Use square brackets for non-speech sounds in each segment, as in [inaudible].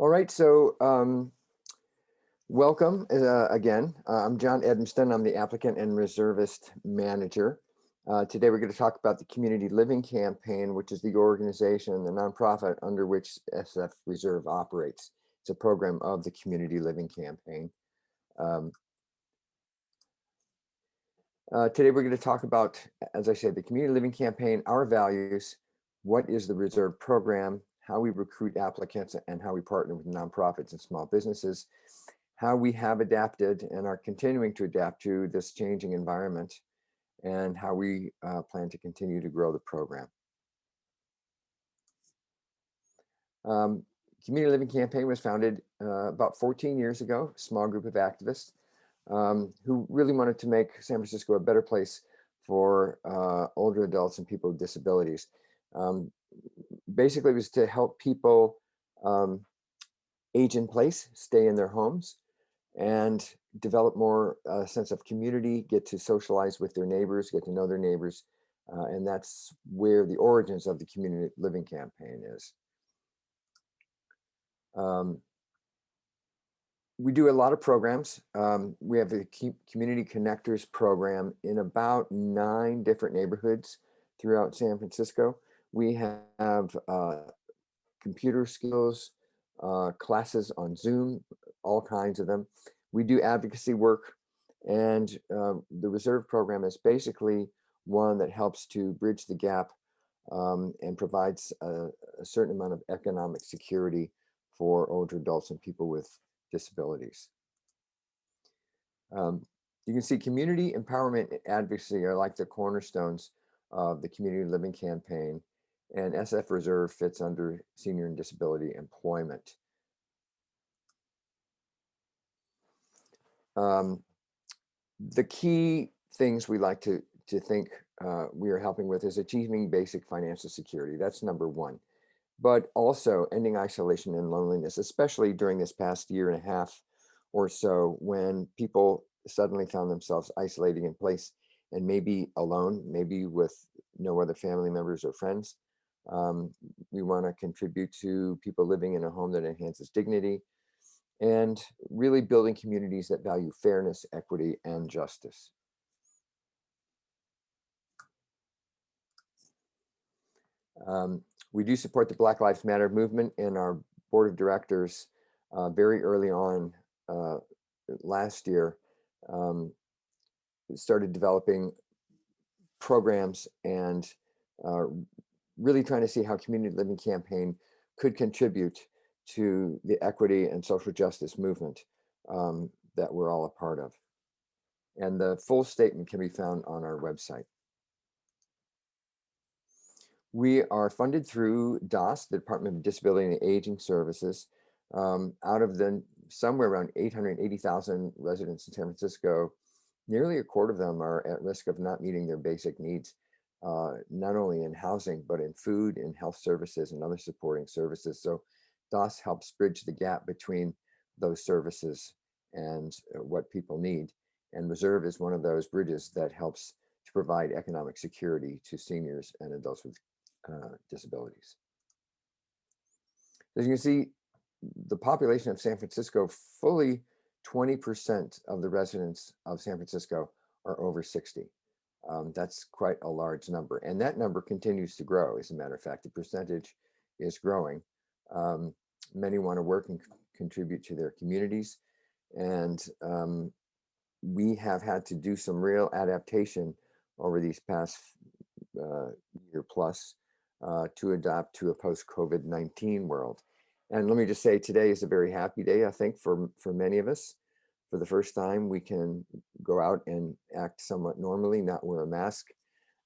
All right, so um, welcome uh, again. Uh, I'm John Edmston. I'm the applicant and reservist manager. Uh, today we're going to talk about the Community Living Campaign, which is the organization, the nonprofit under which SF Reserve operates. It's a program of the Community Living Campaign. Um, uh, today we're going to talk about, as I said, the Community Living Campaign, our values, what is the Reserve program, how we recruit applicants and how we partner with nonprofits and small businesses, how we have adapted and are continuing to adapt to this changing environment, and how we uh, plan to continue to grow the program. Um, Community Living Campaign was founded uh, about 14 years ago, a small group of activists um, who really wanted to make San Francisco a better place for uh, older adults and people with disabilities. Um, basically was to help people um, age in place, stay in their homes, and develop more uh, sense of community, get to socialize with their neighbors, get to know their neighbors. Uh, and that's where the origins of the community living campaign is. Um, we do a lot of programs. Um, we have the Community Connectors program in about nine different neighborhoods throughout San Francisco. We have uh, computer skills uh, classes on Zoom, all kinds of them. We do advocacy work and uh, the reserve program is basically one that helps to bridge the gap um, and provides a, a, certain amount of economic security for older adults and people with disabilities. Um, you can see community empowerment advocacy are like the cornerstones of the community living campaign and SF Reserve fits under senior and disability employment. Um, the key things we like to, to think uh, we are helping with is achieving basic financial security. That's number one. But also ending isolation and loneliness, especially during this past year and a half or so when people suddenly found themselves isolating in place and maybe alone, maybe with no other family members or friends. Um, we want to contribute to people living in a home that enhances dignity and really building communities that value fairness, equity, and justice. Um, we do support the Black Lives Matter movement and our board of directors uh, very early on uh, last year. Um, started developing programs and uh, really trying to see how community living campaign could contribute to the equity and social justice movement um, that we're all a part of. And the full statement can be found on our website. We are funded through DAS, the Department of Disability and Aging Services. Um, out of the somewhere around 880,000 residents in San Francisco, nearly a quarter of them are at risk of not meeting their basic needs uh, not only in housing, but in food and health services and other supporting services. So DAS helps bridge the gap between those services and uh, what people need. And Reserve is one of those bridges that helps to provide economic security to seniors and adults with uh, disabilities. As you can see, the population of San Francisco, fully 20% of the residents of San Francisco are over 60. Um, that's quite a large number. And that number continues to grow. As a matter of fact, the percentage is growing. Um, many want to work and contribute to their communities. And um, we have had to do some real adaptation over these past uh, year plus uh, to adapt to a post-COVID-19 world. And let me just say today is a very happy day, I think, for, for many of us for the first time, we can go out and act somewhat normally, not wear a mask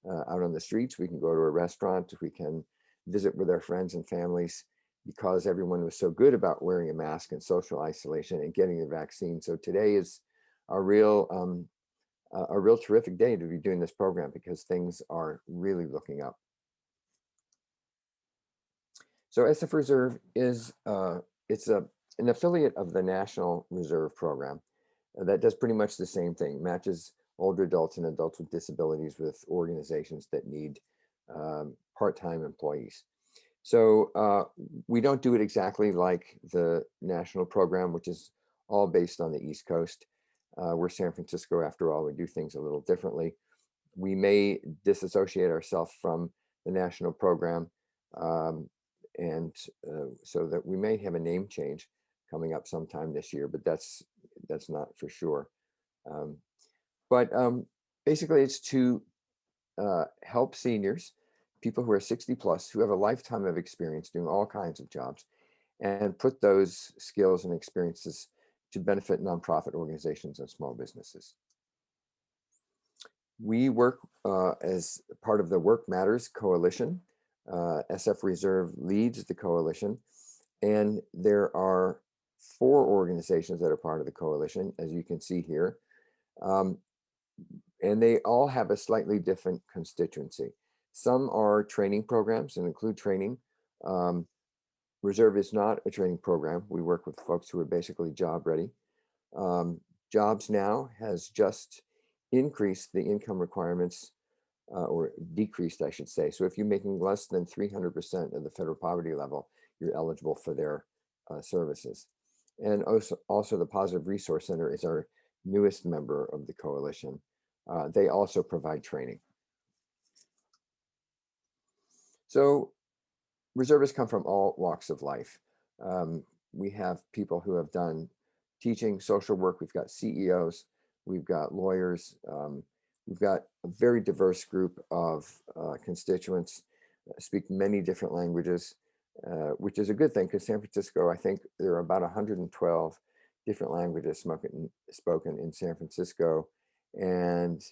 uh, out on the streets. We can go to a restaurant. We can visit with our friends and families because everyone was so good about wearing a mask and social isolation and getting the vaccine. So today is a real, um, a real terrific day to be doing this program because things are really looking up. So SF Reserve is, uh, it's a, an affiliate of the National Reserve Program that does pretty much the same thing, matches older adults and adults with disabilities with organizations that need um, part-time employees. So uh, we don't do it exactly like the national program, which is all based on the East Coast. Uh, we're San Francisco after all, we do things a little differently. We may disassociate ourselves from the national program um, and uh, so that we may have a name change coming up sometime this year, but that's that's not for sure. Um, but um, basically it's to uh, help seniors, people who are 60 plus, who have a lifetime of experience doing all kinds of jobs, and put those skills and experiences to benefit nonprofit organizations and small businesses. We work uh, as part of the Work Matters Coalition. Uh, SF Reserve leads the coalition, and there are four organizations that are part of the coalition, as you can see here. Um, and they all have a slightly different constituency. Some are training programs and include training. Um, Reserve is not a training program. We work with folks who are basically job ready. Um, Jobs Now has just increased the income requirements uh, or decreased, I should say. So if you're making less than 300% of the federal poverty level, you're eligible for their uh, services. And also, also the Positive Resource Center is our newest member of the coalition. Uh, they also provide training. So reservists come from all walks of life. Um, we have people who have done teaching, social work. We've got CEOs, we've got lawyers. Um, we've got a very diverse group of uh, constituents, speak many different languages. Uh, which is a good thing because San Francisco, I think there are about 112 different languages spoken, spoken in San Francisco. And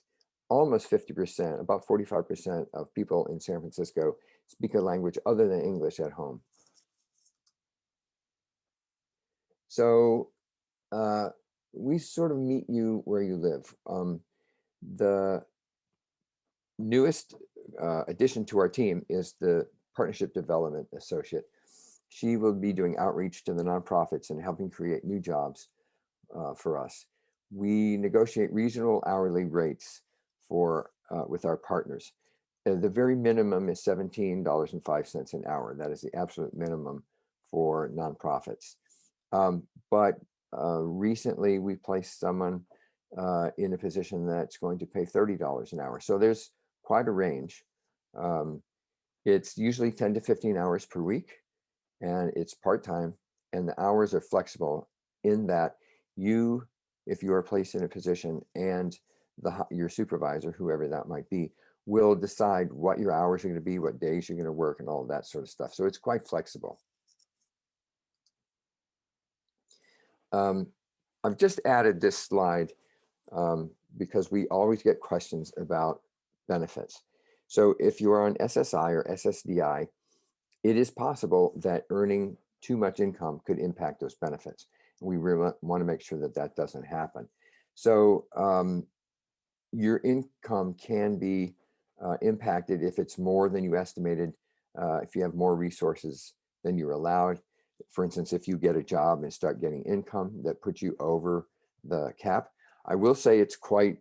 almost 50%, about 45% of people in San Francisco speak a language other than English at home. So uh, we sort of meet you where you live. Um, the newest uh, addition to our team is the Partnership Development Associate. She will be doing outreach to the nonprofits and helping create new jobs uh, for us. We negotiate reasonable hourly rates for uh, with our partners. Uh, the very minimum is $17.05 an hour. That is the absolute minimum for nonprofits. Um, but uh, recently we placed someone uh, in a position that's going to pay $30 an hour. So there's quite a range. Um, it's usually 10 to 15 hours per week and it's part-time and the hours are flexible in that you, if you are placed in a position and the your supervisor, whoever that might be, will decide what your hours are going to be, what days you're going to work and all of that sort of stuff. So it's quite flexible. Um, I've just added this slide um, because we always get questions about benefits. So if you are on SSI or SSDI, it is possible that earning too much income could impact those benefits. We really want to make sure that that doesn't happen. So um, your income can be uh, impacted if it's more than you estimated, uh, if you have more resources than you're allowed. For instance, if you get a job and start getting income that puts you over the cap. I will say it's quite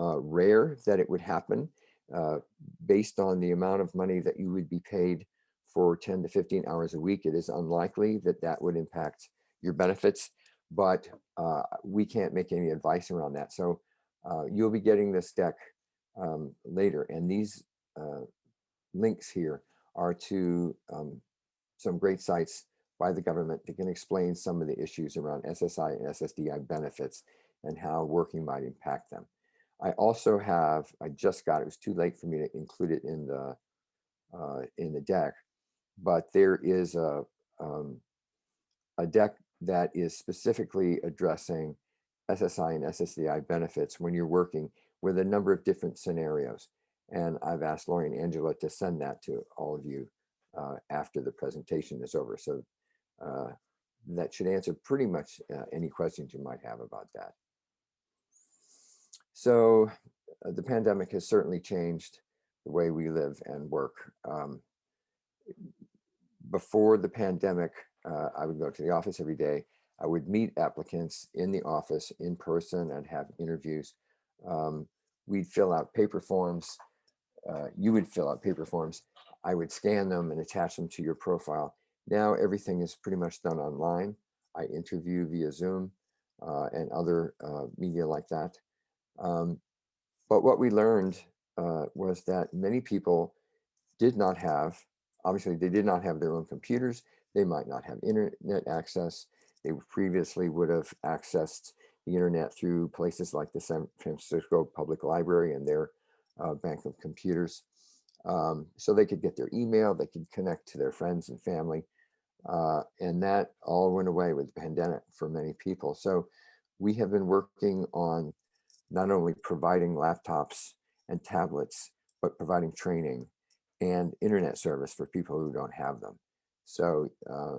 uh, rare that it would happen uh, based on the amount of money that you would be paid for 10 to 15 hours a week, it is unlikely that that would impact your benefits, but uh, we can't make any advice around that. So uh, you'll be getting this deck um, later. And these uh, links here are to um, some great sites by the government that can explain some of the issues around SSI and SSDI benefits and how working might impact them. I also have, I just got, it was too late for me to include it in the, uh, in the deck, but there is a, um, a deck that is specifically addressing SSI and SSDI benefits when you're working with a number of different scenarios. And I've asked Lori and Angela to send that to all of you uh, after the presentation is over. So uh, that should answer pretty much uh, any questions you might have about that. So uh, the pandemic has certainly changed the way we live and work. Um, before the pandemic, uh, I would go to the office every day. I would meet applicants in the office in person and have interviews. Um, we'd fill out paper forms. Uh, you would fill out paper forms. I would scan them and attach them to your profile. Now everything is pretty much done online. I interview via Zoom uh, and other uh, media like that. Um, but what we learned uh, was that many people did not have, obviously they did not have their own computers. They might not have internet access. They previously would have accessed the internet through places like the San Francisco Public Library and their uh, bank of computers. Um, so they could get their email, they could connect to their friends and family. Uh, and that all went away with the pandemic for many people. So we have been working on not only providing laptops and tablets, but providing training and internet service for people who don't have them. So uh,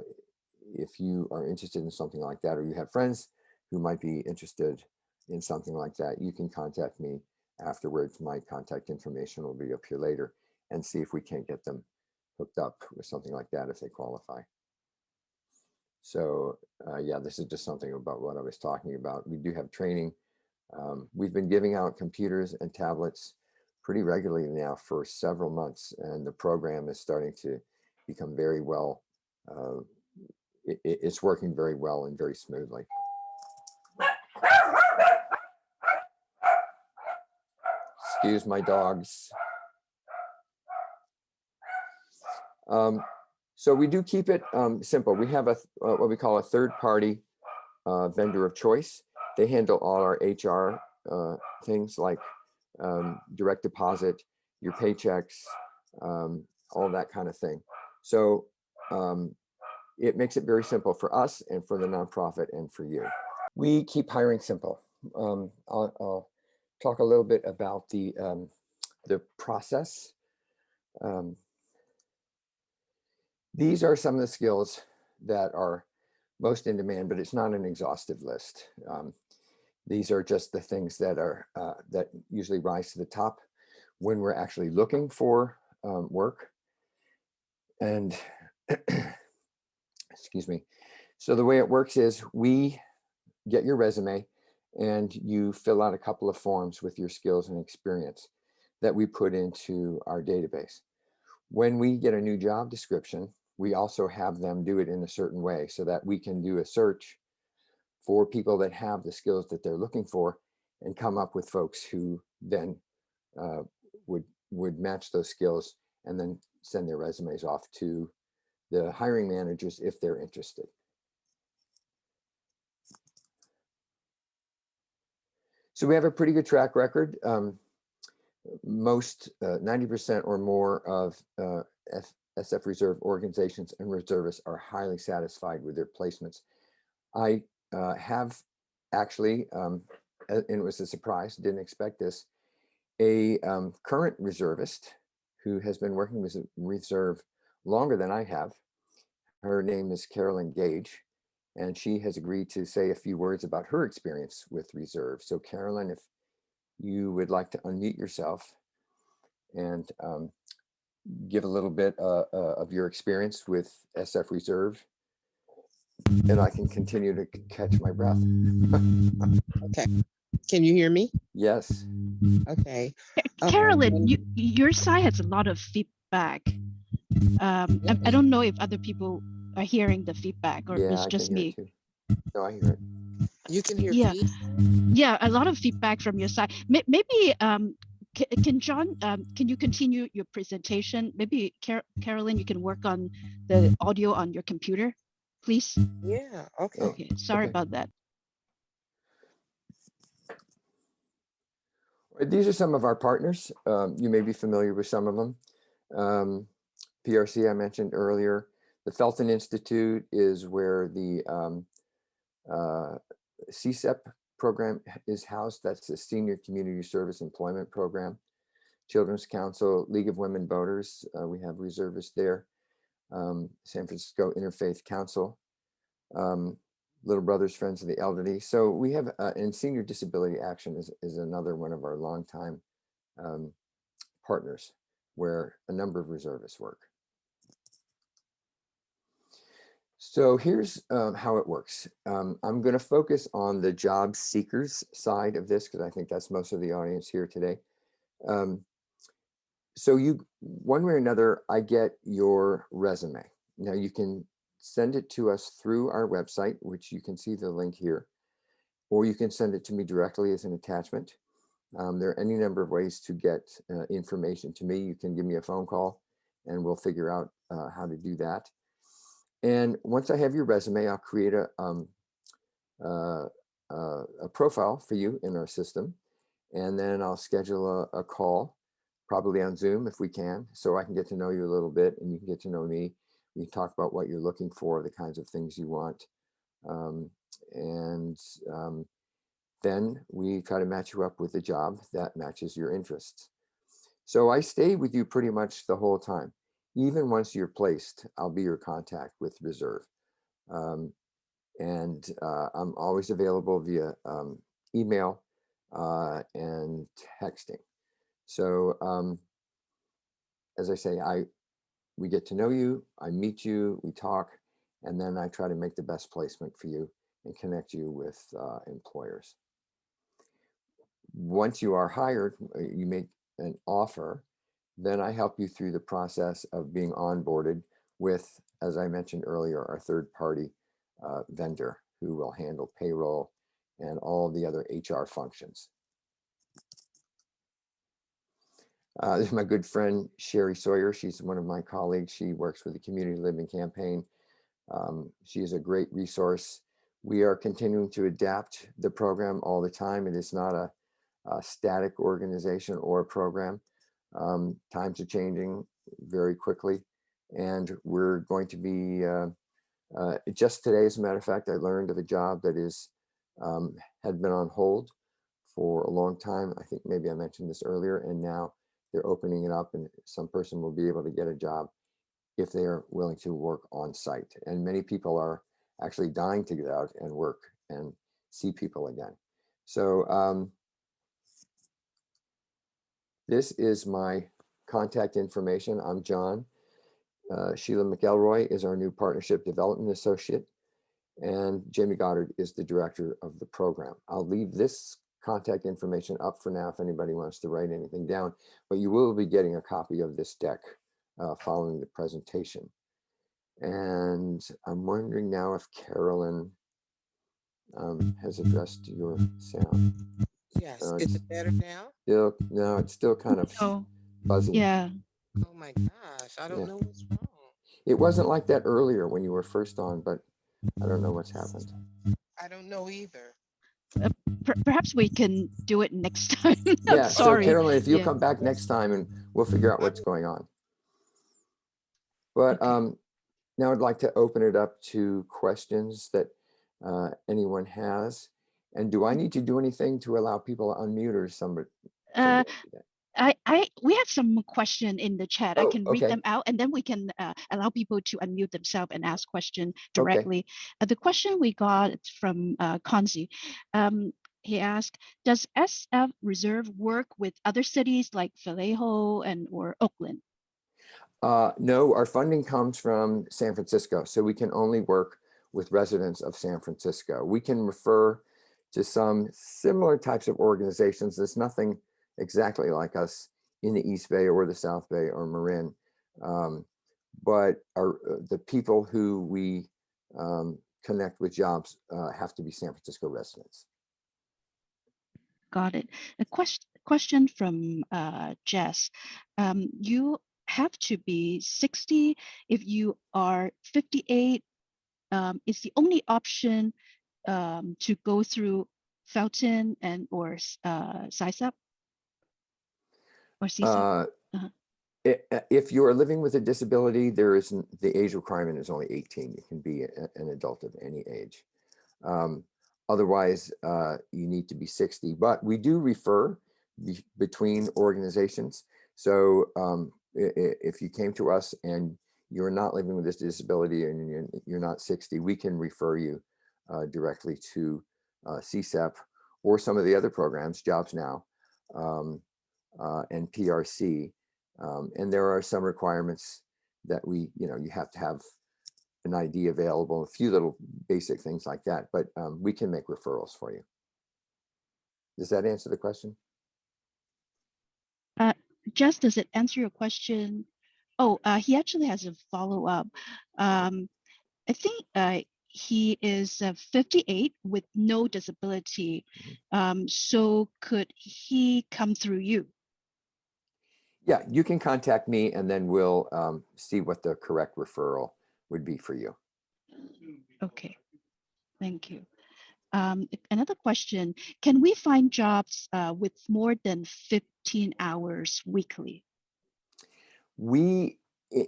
if you are interested in something like that, or you have friends who might be interested in something like that, you can contact me afterwards. My contact information will be up here later and see if we can't get them hooked up with something like that if they qualify. So uh, yeah, this is just something about what I was talking about. We do have training. Um, we've been giving out computers and tablets pretty regularly now for several months, and the program is starting to become very well, uh, it, it's working very well and very smoothly. Excuse my dogs. Um, so we do keep it um, simple. We have a uh, what we call a third party uh, vendor of choice. They handle all our HR uh, things like um, direct deposit, your paychecks, um, all that kind of thing. So um, it makes it very simple for us and for the nonprofit and for you. We keep hiring simple. Um, I'll, I'll, talk a little bit about the um, the process. Um, these are some of the skills that are most in demand, but it's not an exhaustive list. Um, these are just the things that are uh, that usually rise to the top when we're actually looking for um, work. And excuse me. So the way it works is we get your resume and you fill out a couple of forms with your skills and experience that we put into our database. When we get a new job description, we also have them do it in a certain way so that we can do a search for people that have the skills that they're looking for and come up with folks who then uh, would would match those skills and then send their resumes off to the hiring managers if they're interested. So we have a pretty good track record. Um, most 90% uh, or more of uh, SF Reserve organizations and reservists are highly satisfied with their placements. I uh, have actually, um, and it was a surprise, didn't expect this, a um, current reservist who has been working with reserve longer than I have. Her name is Carolyn Gage, and she has agreed to say a few words about her experience with reserve. So Carolyn, if you would like to unmute yourself and um, give a little bit uh, uh, of your experience with SF Reserve and I can continue to catch my breath. [laughs] okay. Can you hear me? Yes. Okay. Carolyn, um, you, your side has a lot of feedback. Um, I, I, don't know if other people are hearing the feedback or yeah, it's just me. It no, I hear it. You can hear yeah. me? Yeah, a lot of feedback from your side. Maybe um, can John, um, can you continue your presentation? Maybe Car Carolyn, you can work on the audio on your computer, please. Yeah, okay. Okay, sorry okay. about that. These are some of our partners. Um, you may be familiar with some of them. Um, PRC I mentioned earlier. The Felton Institute is where the um, uh, CSEP program is housed. That's the Senior Community Service Employment Program. Children's Council, League of Women Voters, uh, we have reservists there. Um, San Francisco Interfaith Council, um, Little Brothers Friends of the Elderly. So we have, uh, and Senior Disability Action is, is another one of our longtime um, partners where a number of reservists work. So here's um, how it works. Um, I'm going to focus on the job seekers side of this because I think that's most of the audience here today. Um, so you, one way or another, I get your resume. Now you can send it to us through our website, which you can see the link here, or you can send it to me directly as an attachment. Um, there are any number of ways to get uh, information to me. You can give me a phone call and we'll figure out uh, how to do that. And once I have your resume, I'll create a, um, uh, uh, a profile for you in our system. And then I'll schedule a, a call, probably on Zoom if we can, so I can get to know you a little bit and you can get to know me. We can talk about what you're looking for, the kinds of things you want. Um, and um, then we try to match you up with a job that matches your interests. So I stay with you pretty much the whole time. Even once you're placed, I'll be your contact with reserve. Um, and uh, I'm always available via um, email uh, and texting. So um, as I say, I we get to know you, I meet you, we talk, and then I try to make the best placement for you and connect you with uh, employers. Once you are hired, uh, you make an offer, then I help you through the process of being onboarded with, as I mentioned earlier, our third party uh, vendor who will handle payroll and all the other HR functions. Uh, this is my good friend Sherry Sawyer. She's one of my colleagues. She works with the Community Living Campaign. Um, she is a great resource. We are continuing to adapt the program all the time. It is not a, a static organization or program. Um, times are changing very quickly, and we're going to be uh, uh, just today, as a matter of fact, I learned of a job that is um, had been on hold for a long time. I think maybe I mentioned this earlier, and now they're opening it up, and some person will be able to get a job if they are willing to work on site. And many people are actually dying to get out and work and see people again. So um, this is my contact information. I'm John. Uh, Sheila McElroy is our new Partnership Development Associate, and Jamie Goddard is the director of the program. I'll leave this contact information up for now if anybody wants to write anything down, but you will be getting a copy of this deck uh, following the presentation. And I'm wondering now if Carolyn um, has addressed your sound. Yes, Uh, is it better now? Still, no, it's still kind of Oh, buzzing. yeah. Oh my gosh, I don't know what's wrong. It wasn't like that earlier when you were first on, but I don't know what's happened. I don't know either. Per- perhaps we can do it next [laughs] time. I'm Yeah, so sorry. Carolyn, if you'll Yeah. come back next time and we'll figure out what's going on. But um, now I'd like to open it up to questions that uh, anyone has. And do I need to do anything to allow people to unmute or somebody? Uh, somebody that? I, I, we have some question in the chat. I Oh, can read okay. them out and then we can uh, allow people to unmute themselves and ask question directly. Uh, the question we got from uh, Konzi. Um, he asked, does SF Reserve work with other cities like Vallejo and or Oakland? Uh, no, our funding comes from San Francisco, so we can only work with residents of San Francisco. We can refer to some similar types of organizations. There's nothing exactly like us in the East Bay or the South Bay or Marin. Um, but our, uh, the people who we um, connect with jobs uh, have to be San Francisco residents. Got it. A question question from uh, Jess. Um, you have to be 60 if you are 58. Um, is the only option um, to go through Felton and or uh, CSEP or? Uh, Uh-huh. uh, If you are living with a disability, there isn't, the age requirement is only 18. You can be a- an adult of any age. Um, Otherwise, uh, you need to be 60, but we do refer be- between organizations. So um, if you came to us and you're not living with this disability and you're, you're not 60, we can refer you uh, directly to uh, CSEP or some of the other programs, Jobs Now um, uh, and PRC. Um, and there are some requirements that we, you know, you have to have an ID available, a few little basic things like that, but um, we can make referrals for you. Does that answer the question? Jess, does it answer your question? Oh, uh, he actually has a follow-up. Um, I think uh, he is uh, 58 with no disability. Um, so could he come through you? Yeah, you can contact me and then we'll um, see what the correct referral would be for you. Okay, thank you. Um, another question, can we find jobs uh, with more than 15 hours weekly? We,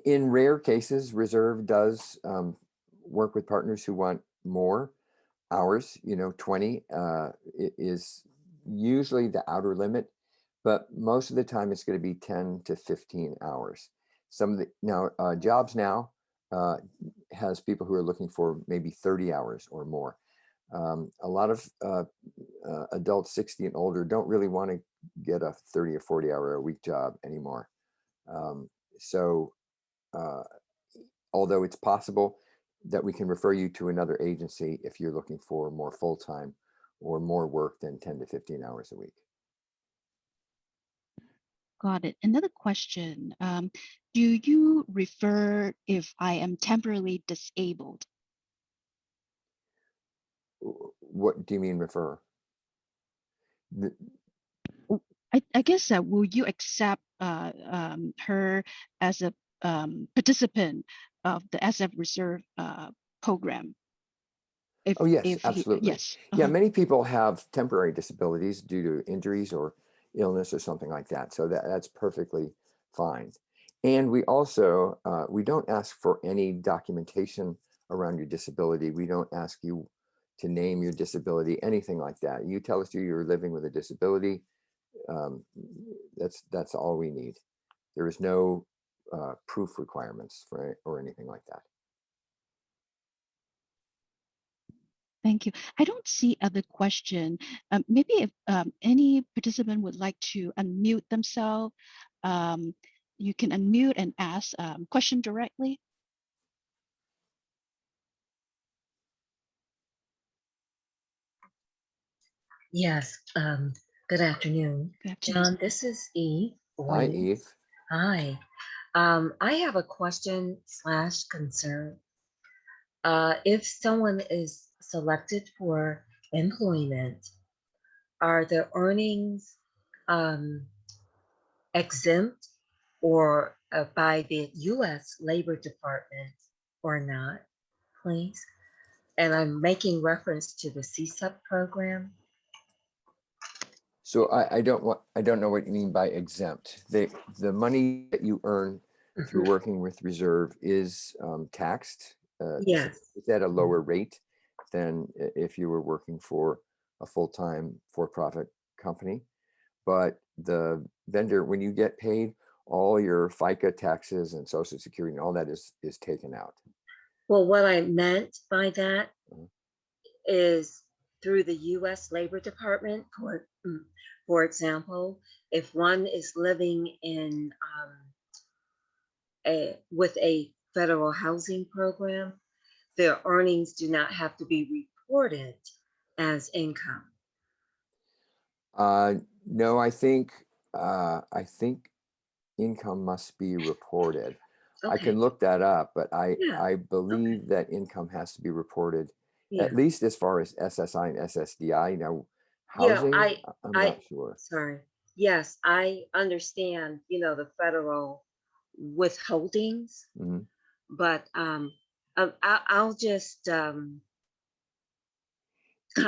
in rare cases, Reserve does um, work with partners who want more hours, you know, 20 uh, is usually the outer limit, but most of the time it's going to be 10 to 15 hours. Some of the, now, uh, Jobs Now uh, has people who are looking for maybe 30 hours or more. Um, a lot of uh, uh, adults 60 and older don't really want to get a 30 or 40 hour a week job anymore. Um, so uh, although it's possible that we can refer you to another agency if you're looking for more full-time or more work than 10 to 15 hours a week. Got it. Another question, um, do you refer if I am temporarily disabled? What do you mean refer? The- I, I guess that will you accept uh, um, her as a um, participant of the SF Reserve uh, program? If, Oh, yes, if he- absolutely. yes. Yeah, uh-huh. many people have temporary disabilities due to injuries or illness or something like that. So that, that's perfectly fine. And we also, uh, we don't ask for any documentation around your disability. We don't ask you to name your disability, anything like that. You tell us you're living with a disability. Um, that's, that's all we need. There is no uh, proof requirements for, or anything like that. Thank you. I don't see other question. Um, maybe if um, any participant would like to unmute themselves, um, you can unmute and ask um, question directly. Yes, um, good afternoon. Good afternoon. John, this is Eve. Hi, Eve. Hi. Um, I have a question slash concern. Uh, if someone is selected for employment, are the earnings um, exempt or uh, by the U.S. Labor Department or not, please? And I'm making reference to the CSEP program. So I, I don't want, I don't know what you mean by exempt. The, the money that you earn through Mhm. working with reserve is um, taxed. uh, Yes. It's at a lower rate than if you were working for a full-time for-profit company. But the vendor, when you get paid, all your FICA taxes and social security and all that is, is taken out. Well, what I meant by that Mhm. is through the US Labor Department, for, mm, for example, if one is living in um, a, with a federal housing program, their earnings do not have to be reported as income. Uh, no, I think, uh, I think income must be reported. I can look that up, but I, Yeah, I believe that income has to be reported, yeah, at least as far as SSI and SSDI. Now, housing, I- I- I'm I- not sure. sorry. Yes, I understand, you know, the federal withholdings. Mhm. but um, um, I, I'll just um,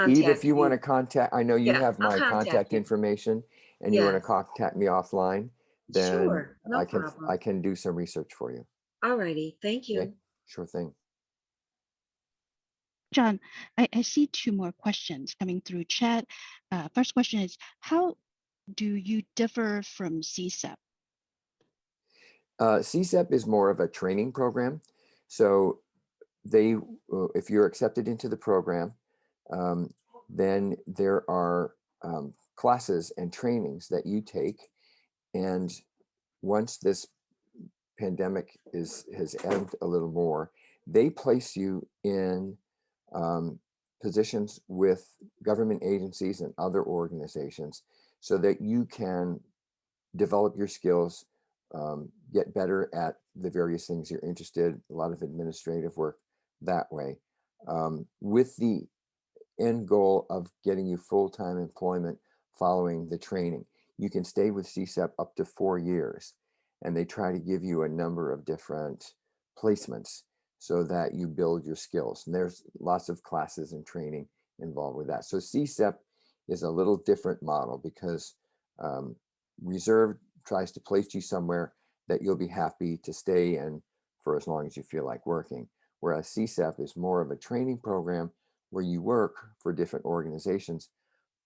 Eve, if you want to contact, I know you Yeah, have my contact contact information and you want to contact me offline, then Sure, no I can, problem. I can do some research for you. Alrighty, thank Okay. you. Sure thing. John, I, I see two more questions coming through chat. Uh, first question is, how do you differ from CSEP? Uh, CSEP is more of a training program. So they, uh, if you're accepted into the program, um, then there are um, classes and trainings that you take. And once this pandemic is has ebbed a little more, they place you in um, positions with government agencies and other organizations so that you can develop your skills, um, get better at the various things you're interested, a lot of administrative work that way, um, with the end goal of getting you full-time employment following the training. You can stay with CSEP up to four years, and they try to give you a number of different placements so that you build your skills. And there's lots of classes and training involved with that. So CSEP is a little different model because um, Reserve tries to place you somewhere that you'll be happy to stay in for as long as you feel like working. Whereas CSEP is more of a training program where you work for different organizations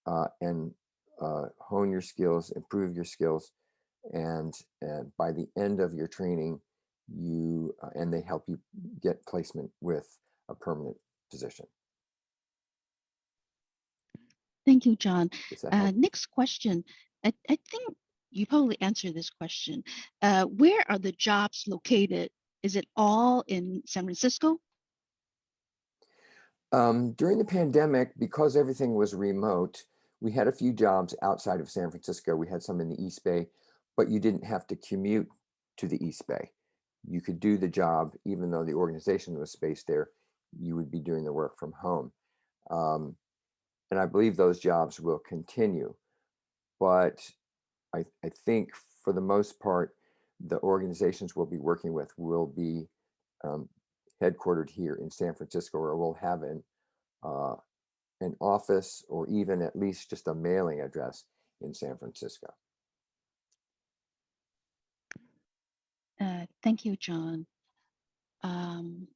uh, and uh, hone your skills, improve your skills, and, and by the end of your training, you uh, and they help you get placement with a permanent position. Thank you, John. Uh, next question. I, I think you probably answered this question. Uh, where are the jobs located? Is it all in San Francisco? Um, during the pandemic, because everything was remote, we had a few jobs outside of San Francisco. We had some in the East Bay, but you didn't have to commute to the East Bay. You could do the job, even though the organization was based there, you would be doing the work from home. Um, and I believe those jobs will continue. But I, I think for the most part, the organizations we'll be working with will be um, headquartered here in San Francisco, or we'll have an uh, an office or even at least just a mailing address in San Francisco. Uh, thank you, John. Um,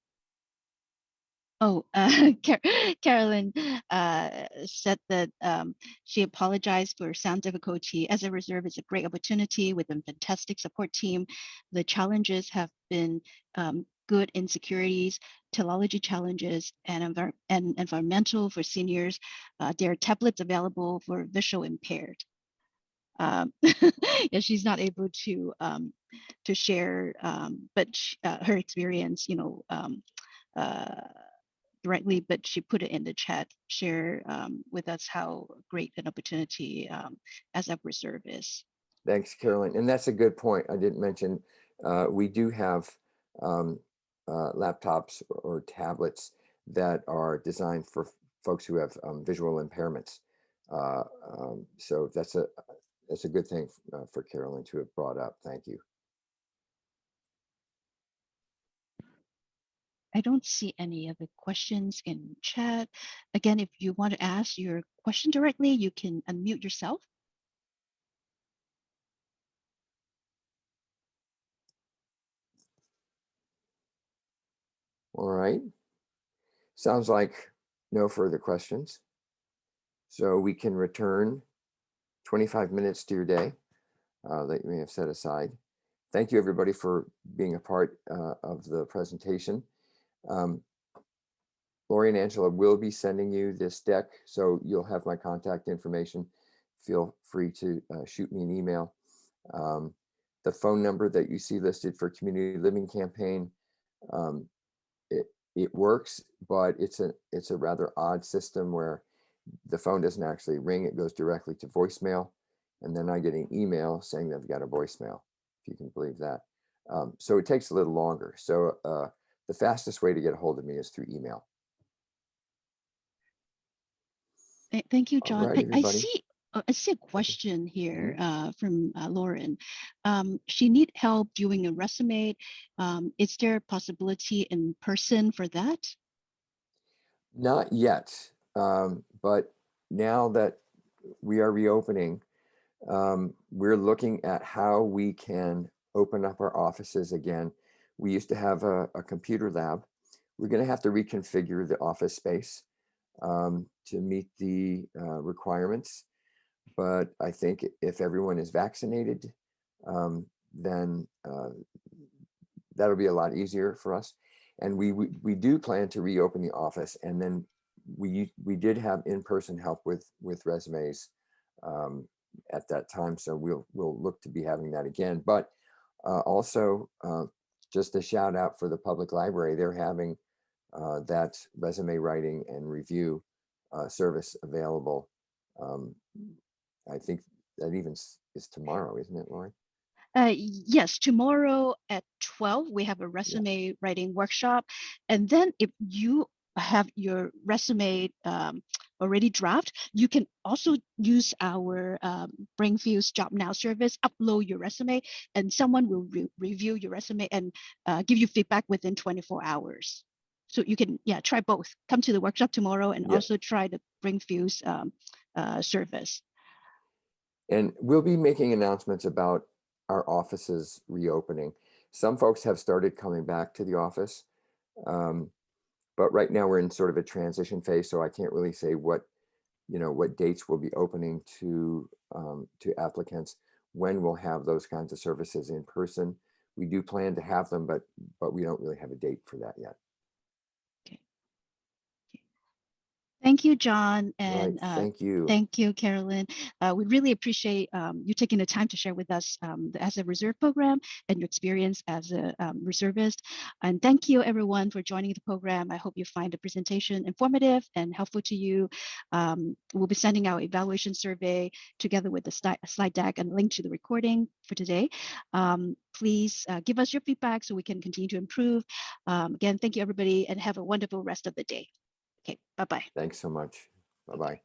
oh, [laughs] uh, Car Carolyn uh, said that um, she apologized for sound difficulty. As a reserve, it's a great opportunity with a fantastic support team. The challenges have been um, good insecurities, teleology challenges, and, envir and environmental for seniors. Uh, there are tablets available for visual impaired. Um, [laughs] yeah, she's not able to um, to share, um, but sh uh, her experience, you know, um, uh, directly, but she put it in the chat, share um, with us how great an opportunity um, as a reserve is. Thanks, Carolyn. And that's a good point. I didn't mention, uh, we do have um, uh, laptops or, tablets that are designed for folks who have um, visual impairments. Uh, um, so that's a that's a good thing uh, for Carolyn to have brought up. Thank you. I don't see any other questions in chat. Again, if you want to ask your question directly, you can unmute yourself. All right. Sounds like no further questions. So we can return 25 minutes to your day uh, that you may have set aside. Thank you, everybody, for being a part uh, of the presentation. Um, Lori and Angela will be sending you this deck, so you'll have my contact information. Feel free to uh, shoot me an email. Um, the phone number that you see listed for Community Living Campaign, um, it, it works, but it's a, it's a rather odd system where the phone doesn't actually ring, it goes directly to voicemail. And then I get an email saying they've got a voicemail, if you can believe that. Um, so it takes a little longer. So uh, the fastest way to get a hold of me is through email. Thank you, John. right, I, I see. uh, I see a question here uh, from uh, Lauren. Um, she need help doing a resume. Um, is there a possibility in person for that? Not yet, um, but now that we are reopening, um, we're looking at how we can open up our offices again. We used to have a, a computer lab. We're going to have to reconfigure the office space um, to meet the uh, requirements. But I think if everyone is vaccinated, um, then uh, that'll be a lot easier for us. And we, we, we do plan to reopen the office and then we, we did have in-person help with, with resumes um, at that time. So we'll, we'll look to be having that again. But uh, also, uh, just a shout out for the public library. They're having uh, that resume writing and review uh, service available. Um, I think that even is tomorrow, isn't it, Lori? Uh, yes, tomorrow at 12, we have a resume writing workshop. And then if you have your resume um, already draft, you can also use our um, Brainfuse Job Now service, upload your resume, and someone will re- review your resume and uh, give you feedback within 24 hours. So you can, yeah, try both. Come to the workshop tomorrow and Yeah. also try the Brainfuse um, uh, service. And we'll be making announcements about our offices reopening. Some folks have started coming back to the office. um, But right now we're in sort of a transition phase, so I can't really say what, you know, what dates will be opening to, um, to applicants. When we'll have those kinds of services in person. We do plan to have them, but, but we don't really have a date for that yet. Thank you, John. Right, And uh, thank you. Thank you, Carolyn. Uh, we really appreciate um, you taking the time to share with us um, the as a reserve program and your experience as a um, reservist. And thank you, everyone, for joining the program. I hope you find the presentation informative and helpful to you. Um, we'll be sending out evaluation survey together with the slide deck and link to the recording for today. Um, please uh, give us your feedback so we can continue to improve. Um, again, thank you, everybody, and have a wonderful rest of the day. Okay, bye-bye. Thanks so much. Bye-bye.